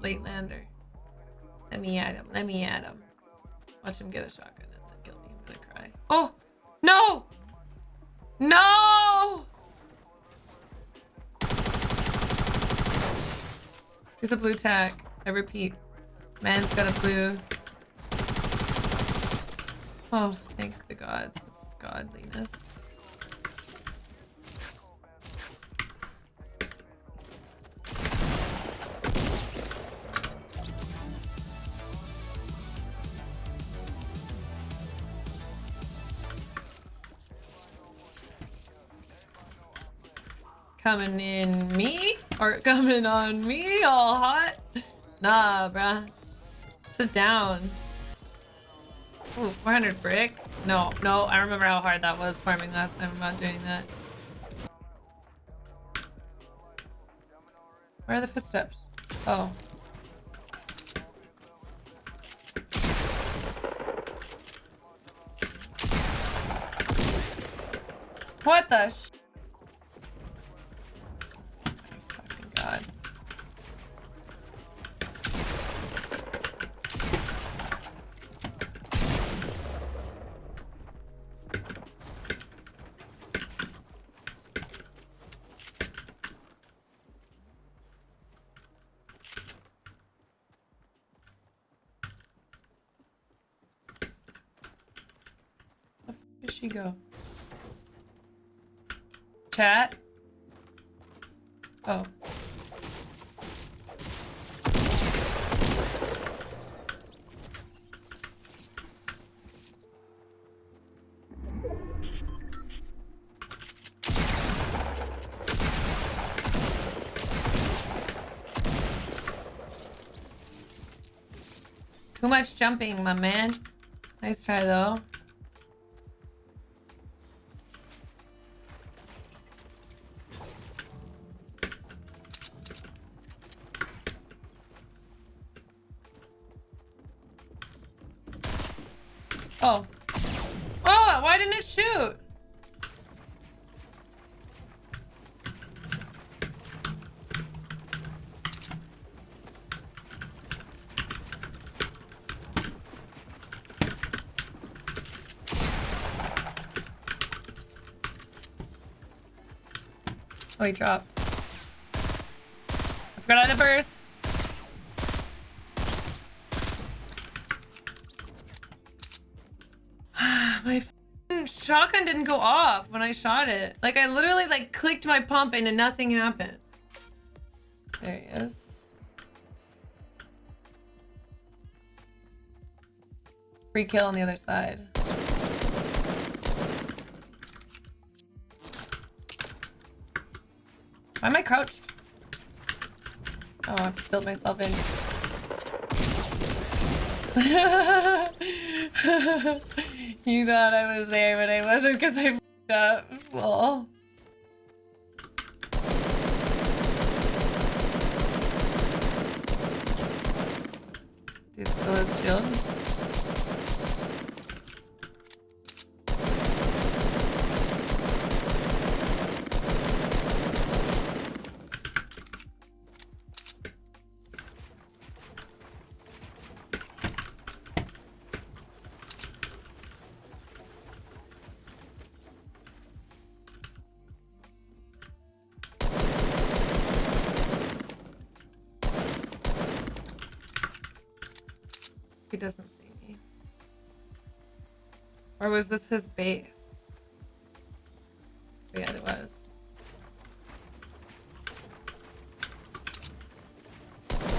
Late lander. Let me at him. Let me at him. Watch him get a shotgun and then kill me. I'm gonna cry. Oh! No! No! There's a blue tag. I repeat. Man's got a blue. Oh, thank the gods godliness. Coming in me? Or coming on me all hot? Nah, bruh. Sit down. Ooh, 400 brick? No, no, I remember how hard that was farming last time. I'm not doing that. Where are the footsteps? Oh. What the sh- Fucking god. Where did she go? Chat? Oh. Too much jumping, my man. Nice try, though. Oh. Oh, why didn't it shoot? Oh, he dropped. I forgot how to burst. My shotgun didn't go off when I shot it. Like I literally like clicked my pump and nothing happened. There he is. Free kill on the other side. Why am I crouched? Oh, I built myself in. you thought I was there, but I wasn't because I f***ed up. Well. Dude still has shield. He doesn't see me. Or was this his base? Yeah, it was.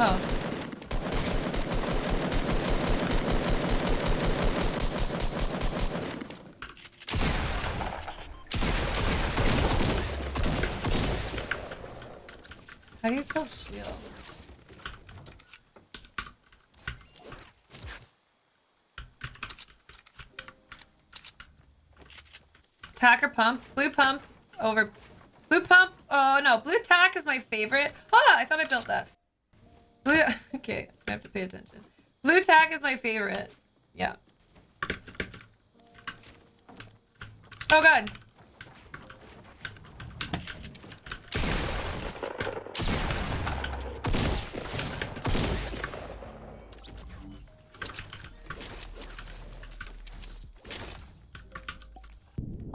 Oh. How do you still shield? Tacker pump. Blue pump over. Blue pump. Oh no, blue tack is my favorite. Ah, I thought I built that. Blue. Okay, I have to pay attention. Blue tack is my favorite. Yeah. Oh god.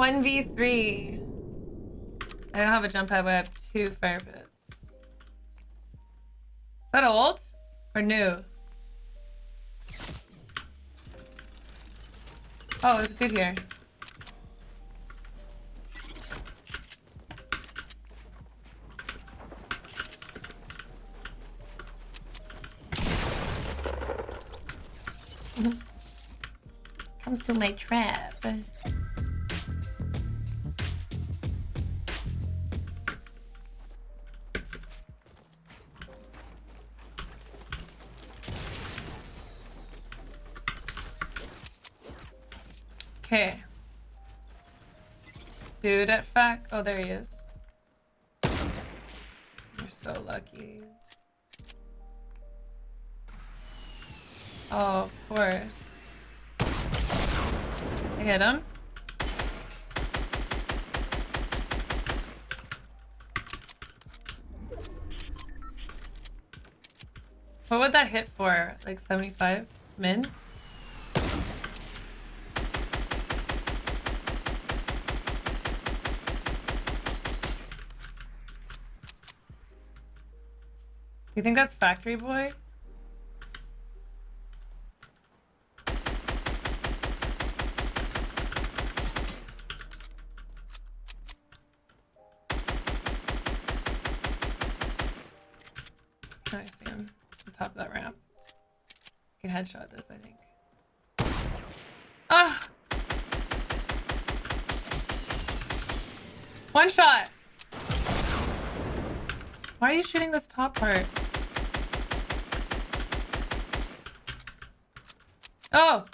One v three. I don't have a jump pad, but I have two fire pits. Is that old or new? Oh, it's good here. Come to my trap. Dude at fact. Oh, there he is. You're so lucky. Oh, of course. I hit him. What would that hit for? Like 75 min? You think that's Factory Boy? I see him. the top of that ramp. You can headshot this, I think. Ah! One shot! Why are you shooting this top part? Oh!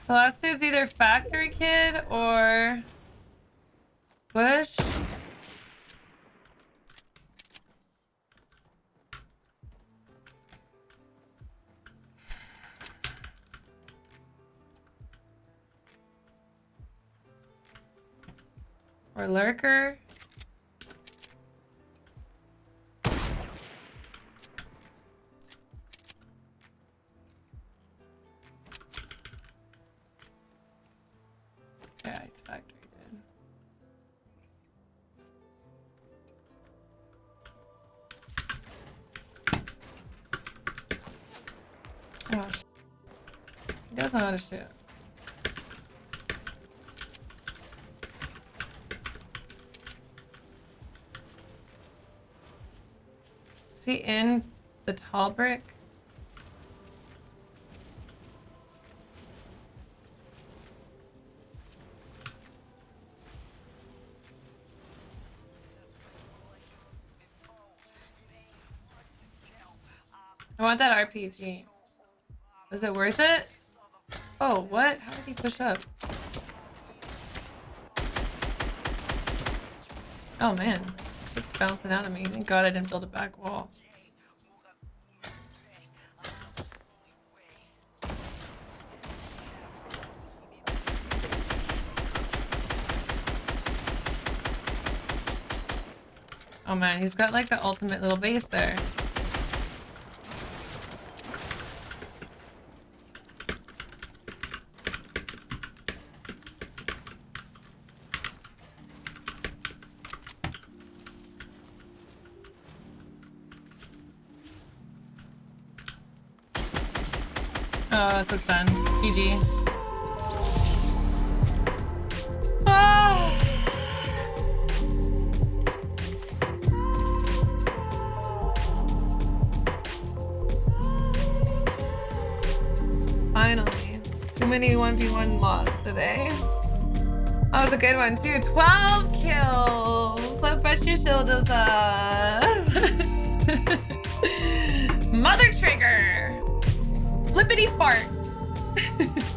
Celeste is either Factory Kid or... Bush? Or Lurker? Know how to shoot. Is he in the tall brick? I want that RPG. Is it worth it? Oh, what? How did he push up? Oh man, it's bouncing out of me. Thank God I didn't build a back wall. Oh man, he's got like the ultimate little base there. Oh, this is fun. GG. Ah. Finally. Too many 1v1 loss today. That was a good one too. 12 kills! So fresh your shoulders up. Mother trigger! Flippity farts.